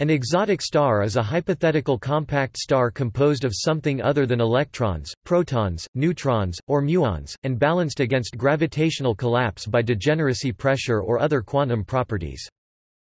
An exotic star is a hypothetical compact star composed of something other than electrons, protons, neutrons, or muons, and balanced against gravitational collapse by degeneracy pressure or other quantum properties.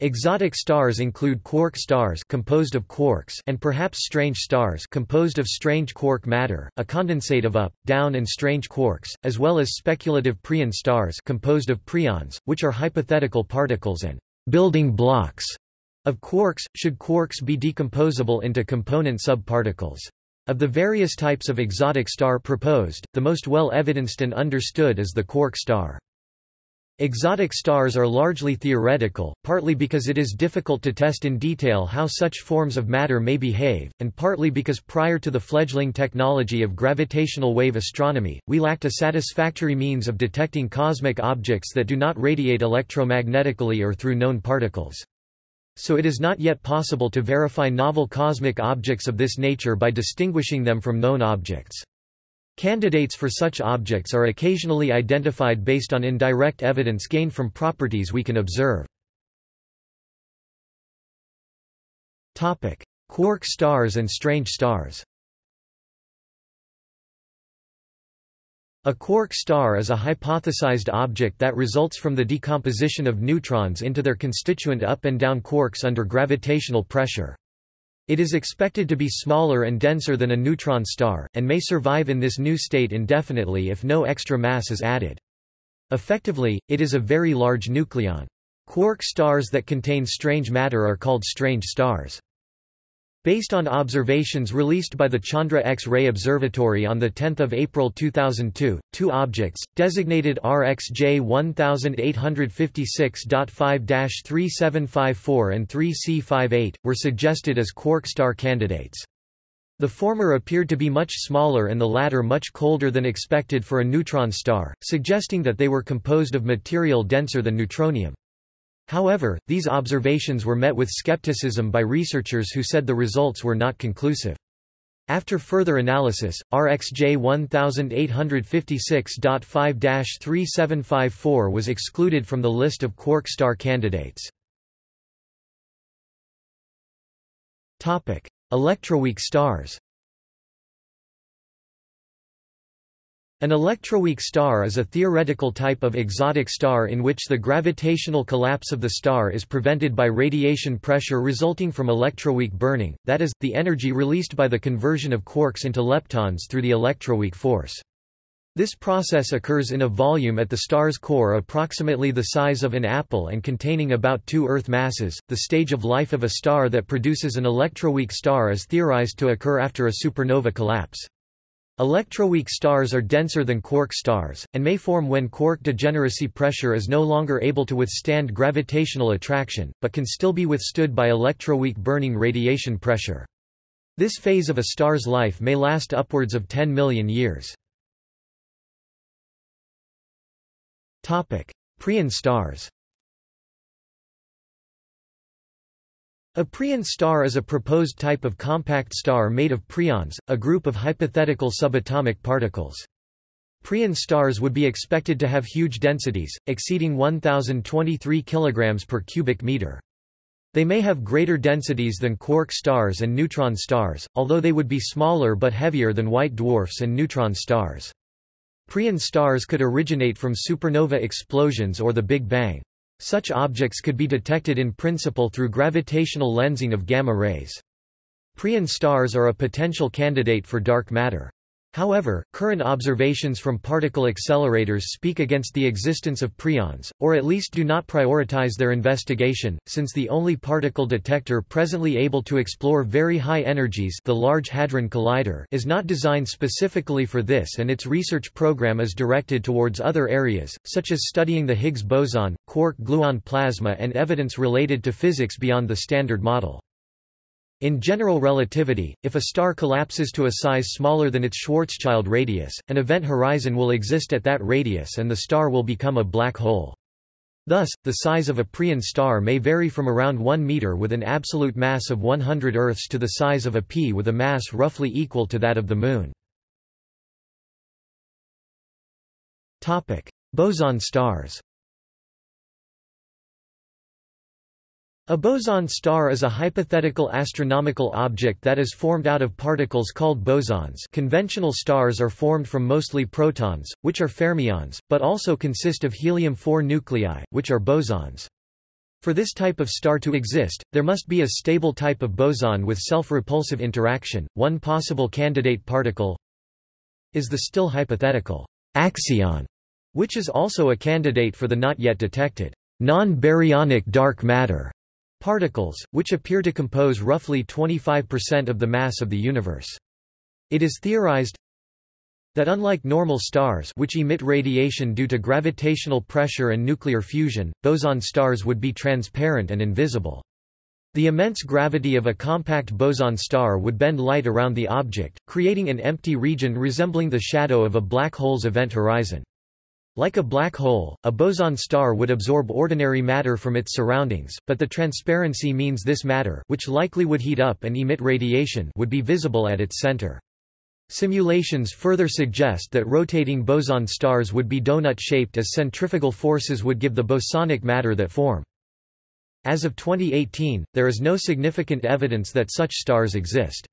Exotic stars include quark stars composed of quarks and perhaps strange stars composed of strange quark matter, a condensate of up, down and strange quarks, as well as speculative preon stars composed of preons, which are hypothetical particles and building blocks of quarks, should quarks be decomposable into component subparticles. Of the various types of exotic star proposed, the most well evidenced and understood is the quark star. Exotic stars are largely theoretical, partly because it is difficult to test in detail how such forms of matter may behave, and partly because prior to the fledgling technology of gravitational wave astronomy, we lacked a satisfactory means of detecting cosmic objects that do not radiate electromagnetically or through known particles. So it is not yet possible to verify novel cosmic objects of this nature by distinguishing them from known objects. Candidates for such objects are occasionally identified based on indirect evidence gained from properties we can observe. Quark stars and strange stars A quark star is a hypothesized object that results from the decomposition of neutrons into their constituent up and down quarks under gravitational pressure. It is expected to be smaller and denser than a neutron star, and may survive in this new state indefinitely if no extra mass is added. Effectively, it is a very large nucleon. Quark stars that contain strange matter are called strange stars. Based on observations released by the Chandra X-ray Observatory on 10 April 2002, two objects, designated RxJ 1856.5-3754 and 3C58, were suggested as quark star candidates. The former appeared to be much smaller and the latter much colder than expected for a neutron star, suggesting that they were composed of material denser than neutronium. However, these observations were met with skepticism by researchers who said the results were not conclusive. After further analysis, RxJ 1856.5-3754 was excluded from the list of quark star candidates. Electroweak stars An electroweak star is a theoretical type of exotic star in which the gravitational collapse of the star is prevented by radiation pressure resulting from electroweak burning, that is, the energy released by the conversion of quarks into leptons through the electroweak force. This process occurs in a volume at the star's core approximately the size of an apple and containing about two Earth masses. The stage of life of a star that produces an electroweak star is theorized to occur after a supernova collapse. Electroweak stars are denser than quark stars, and may form when quark degeneracy pressure is no longer able to withstand gravitational attraction, but can still be withstood by electroweak burning radiation pressure. This phase of a star's life may last upwards of 10 million years. Preon stars A preon star is a proposed type of compact star made of preons, a group of hypothetical subatomic particles. Preon stars would be expected to have huge densities, exceeding 1023 kg per cubic meter. They may have greater densities than quark stars and neutron stars, although they would be smaller but heavier than white dwarfs and neutron stars. Preon stars could originate from supernova explosions or the Big Bang. Such objects could be detected in principle through gravitational lensing of gamma rays. Preon stars are a potential candidate for dark matter. However, current observations from particle accelerators speak against the existence of preons, or at least do not prioritize their investigation, since the only particle detector presently able to explore very high energies the Large Hadron Collider is not designed specifically for this and its research program is directed towards other areas, such as studying the Higgs boson, quark-gluon plasma and evidence related to physics beyond the Standard Model. In general relativity, if a star collapses to a size smaller than its Schwarzschild radius, an event horizon will exist at that radius and the star will become a black hole. Thus, the size of a preon star may vary from around 1 meter with an absolute mass of 100 Earths to the size of a pea with a mass roughly equal to that of the Moon. Boson stars A boson star is a hypothetical astronomical object that is formed out of particles called bosons conventional stars are formed from mostly protons, which are fermions, but also consist of helium-4 nuclei, which are bosons. For this type of star to exist, there must be a stable type of boson with self-repulsive interaction. One possible candidate particle is the still hypothetical axion, which is also a candidate for the not yet detected non-baryonic dark matter particles, which appear to compose roughly 25% of the mass of the universe. It is theorized that unlike normal stars which emit radiation due to gravitational pressure and nuclear fusion, boson stars would be transparent and invisible. The immense gravity of a compact boson star would bend light around the object, creating an empty region resembling the shadow of a black hole's event horizon. Like a black hole, a boson star would absorb ordinary matter from its surroundings, but the transparency means this matter which likely would heat up and emit radiation would be visible at its center. Simulations further suggest that rotating boson stars would be donut-shaped as centrifugal forces would give the bosonic matter that form. As of 2018, there is no significant evidence that such stars exist.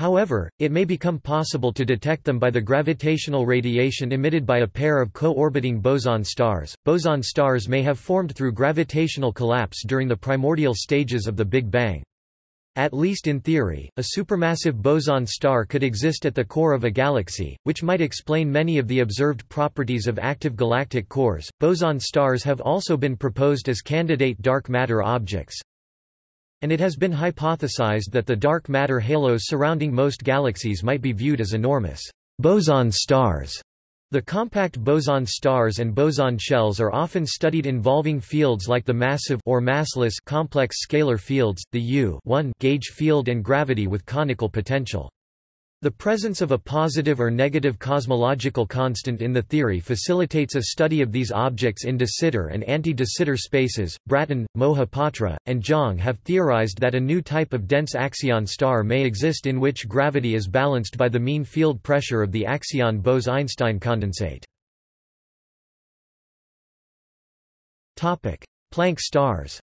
However, it may become possible to detect them by the gravitational radiation emitted by a pair of co-orbiting boson stars. Boson stars may have formed through gravitational collapse during the primordial stages of the Big Bang. At least in theory, a supermassive boson star could exist at the core of a galaxy, which might explain many of the observed properties of active galactic cores. Boson stars have also been proposed as candidate dark matter objects, and it has been hypothesized that the dark matter halos surrounding most galaxies might be viewed as enormous boson stars. The compact boson stars and boson shells are often studied involving fields like the massive or massless complex scalar fields, the U gauge field and gravity with conical potential. The presence of a positive or negative cosmological constant in the theory facilitates a study of these objects in de Sitter and anti-de Sitter spaces. Braaten, Mohapatra, and Zhang have theorized that a new type of dense axion star may exist in which gravity is balanced by the mean field pressure of the axion Bose-Einstein condensate. Topic: Planck stars.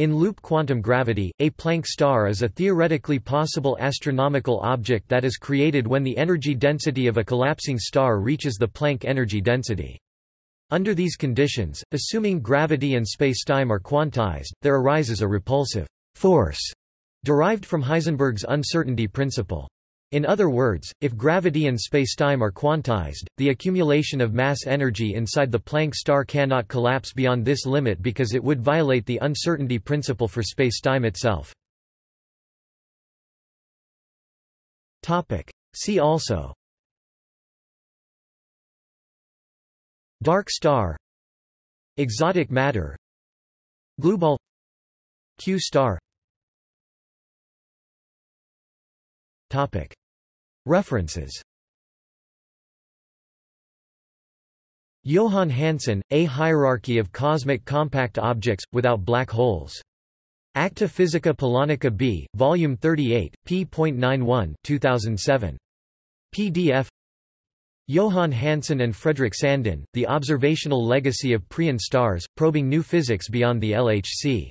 In loop quantum gravity, a Planck star is a theoretically possible astronomical object that is created when the energy density of a collapsing star reaches the Planck energy density. Under these conditions, assuming gravity and spacetime are quantized, there arises a repulsive force derived from Heisenberg's uncertainty principle. In other words, if gravity and spacetime are quantized, the accumulation of mass energy inside the Planck star cannot collapse beyond this limit because it would violate the uncertainty principle for spacetime itself. See also. Dark star. Exotic matter. Glueball Q star. Topic References Johan Hansson, A Hierarchy of Cosmic Compact Objects, Without Black Holes. Acta Physica Polonica B, Volume 38, p.91 2007. PDF Johan Hansson and Fredrik Sandin, The Observational Legacy of Preon Stars, Probing New Physics Beyond the LHC.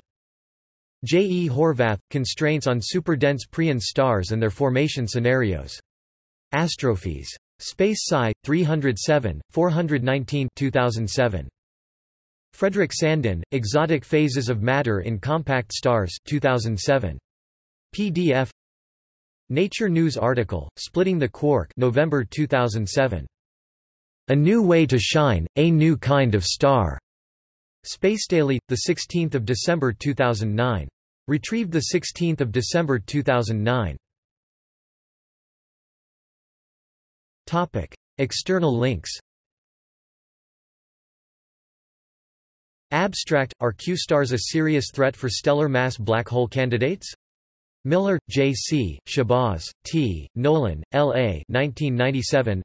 J. E. Horvath, Constraints on Superdense Preon Stars and Their Formation Scenarios. Astrophy's. Space Sci. 307, 419 2007. Fredrik Sandin, Exotic Phases of Matter in Compact Stars 2007. PDF Nature News article, Splitting the Quark November 2007. A New Way to Shine, A New Kind of Star. Spacedaily, 16 December 2009. Retrieved 16 December 2009. External links Abstract – Are Q-stars a serious threat for stellar mass black hole candidates? Miller, J. C., Shahbaz, T., Nolan, L. A. 1997.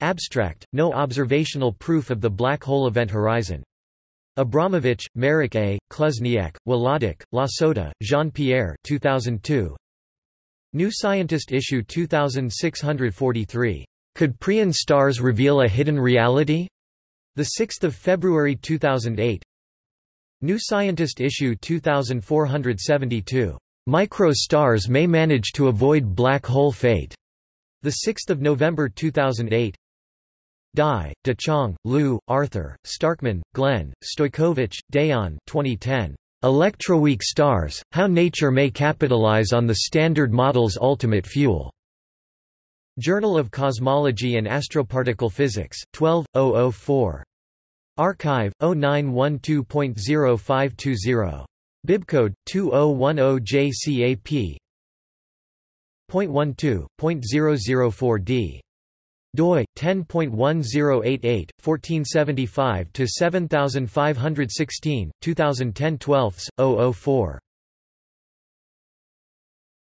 Abstract – No observational proof of the black hole event horizon. Abramowicz, Marek A., Kluzniak, Wlodek, Lasota, Jean-Pierre 2002. New Scientist issue 2643. Could Preon stars reveal a hidden reality? 6th of February 2008 New Scientist issue 2472 Micro-stars may manage to avoid black hole fate. The 6th of November 2008 Dai, De Chang, Liu, Arthur, Starkman, Glenn, Stojkovic, Dejan 2010. Electroweak stars, how nature may capitalize on the Standard Model's ultimate fuel. Journal of Cosmology and Astroparticle Physics, 12, 004. Archive, 0912.0520. Bibcode, 2010JCAP. .12.004d doi 10.1088 1475 to 7516 2010 12 004